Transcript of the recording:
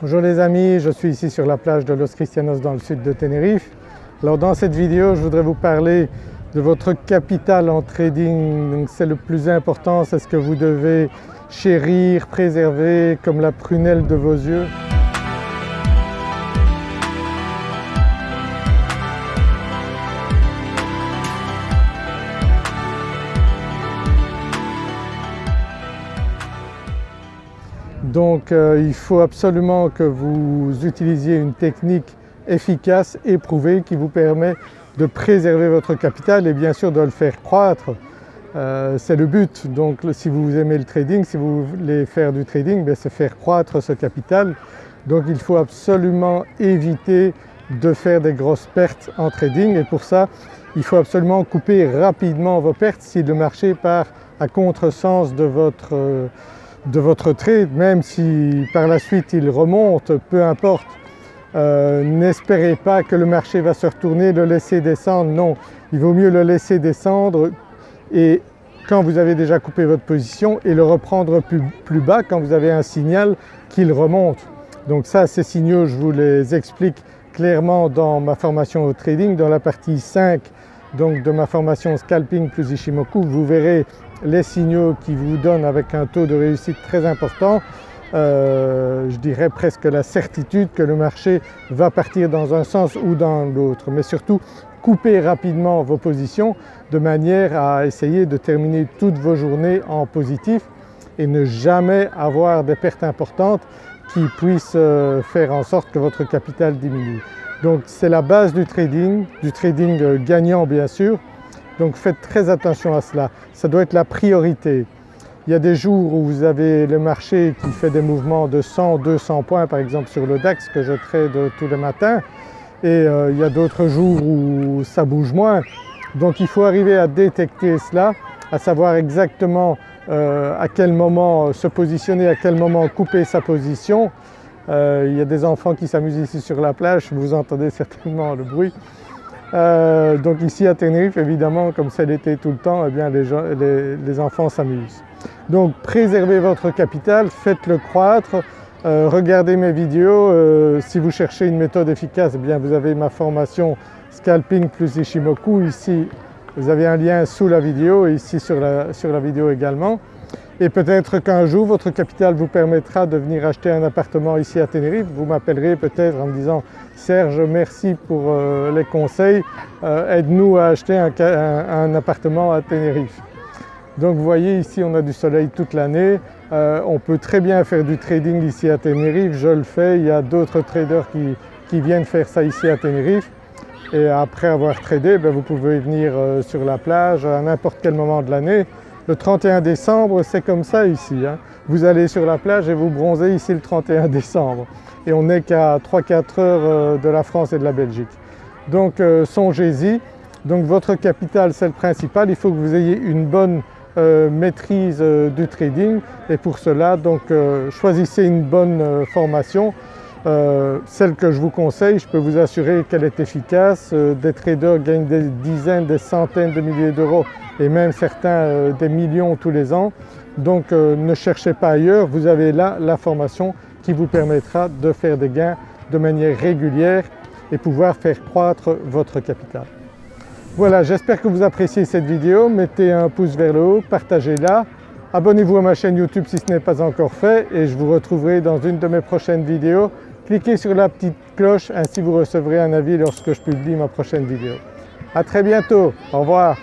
Bonjour les amis, je suis ici sur la plage de Los Cristianos dans le sud de Tenerife. Alors dans cette vidéo je voudrais vous parler de votre capital en trading. C'est le plus important, c'est ce que vous devez chérir, préserver comme la prunelle de vos yeux. Donc euh, il faut absolument que vous utilisiez une technique efficace, éprouvée, qui vous permet de préserver votre capital et bien sûr de le faire croître. Euh, c'est le but, donc si vous aimez le trading, si vous voulez faire du trading, ben, c'est faire croître ce capital. Donc il faut absolument éviter de faire des grosses pertes en trading et pour ça il faut absolument couper rapidement vos pertes si le marché part à contresens de votre euh, de votre trade, même si par la suite il remonte, peu importe. Euh, n'espérez pas que le marché va se retourner, le laisser descendre, non. Il vaut mieux le laisser descendre et quand vous avez déjà coupé votre position et le reprendre plus, bas quand vous avez un signal qu'il remonte. Donc ça, ces signaux, je vous les explique clairement dans ma formation au trading, dans la partie 5 donc de ma formation Scalping plus Ishimoku, vous verrez les signaux qui vous donnent avec un taux de réussite très important, euh, je dirais presque la certitude que le marché va partir dans un sens ou dans l'autre. Mais surtout coupez rapidement vos positions de manière à essayer de terminer toutes vos journées en positif et ne jamais avoir des pertes importantes qui puissent euh, faire en sorte que votre capital diminue. Donc c'est la base du trading, du trading euh, gagnant bien sûr, donc faites très attention à cela, ça doit être la priorité. Il y a des jours où vous avez le marché qui fait des mouvements de 100, 200 points par exemple sur le DAX que je trade tous les matins et euh, il y a d'autres jours où ça bouge moins. Donc il faut arriver à détecter cela, à savoir exactement euh, à quel moment se positionner, à quel moment couper sa position. Euh, il y a des enfants qui s'amusent ici sur la plage, vous entendez certainement le bruit. Euh, donc ici à Tenerife évidemment comme c'est l'été tout le temps, eh bien les, enfants s'amusent. Donc préservez votre capital, faites-le croître, euh, regardez mes vidéos, euh, si vous cherchez une méthode efficace eh bien vous avez ma formation Scalping plus Ishimoku. Ici vous avez un lien sous la vidéo et ici sur la, sur la vidéo également et peut-être qu'un jour votre capital vous permettra de venir acheter un appartement ici à Tenerife. Vous m'appellerez peut-être en me disant Serge merci pour euh, les conseils, euh, aide-nous à acheter un, appartement à Tenerife. Donc vous voyez ici on a du soleil toute l'année, euh, on peut très bien faire du trading ici à Tenerife, je le fais, il y a d'autres traders qui, viennent faire ça ici à Tenerife. Et après avoir tradé ben, vous pouvez venir sur la plage à n'importe quel moment de l'année le 31 décembre, c'est comme ça ici. Hein. Vous allez sur la plage et vous bronzez ici le 31 décembre. Et on n'est qu'à 3-4 heures euh, de la France et de la Belgique. Donc euh, songez-y. Donc votre capital c'est le principal, il faut que vous ayez une bonne euh, maîtrise du trading et pour cela donc choisissez une bonne formation. Celle que je vous conseille, je peux vous assurer qu'elle est efficace. des traders gagnent des dizaines, des centaines de milliers d'euros et même certains euh, des millions tous les ans. Donc euh, ne cherchez pas ailleurs, vous avez là la formation qui vous permettra de faire des gains de manière régulière et pouvoir faire croître votre capital. Voilà, j'espère que vous appréciez cette vidéo, mettez un pouce vers le haut, partagez-la, abonnez-vous à ma chaîne YouTube si ce n'est pas encore fait et je vous retrouverai dans une de mes prochaines vidéos. Cliquez sur la petite cloche, ainsi vous recevrez un avis lorsque je publie ma prochaine vidéo. À très bientôt, au revoir.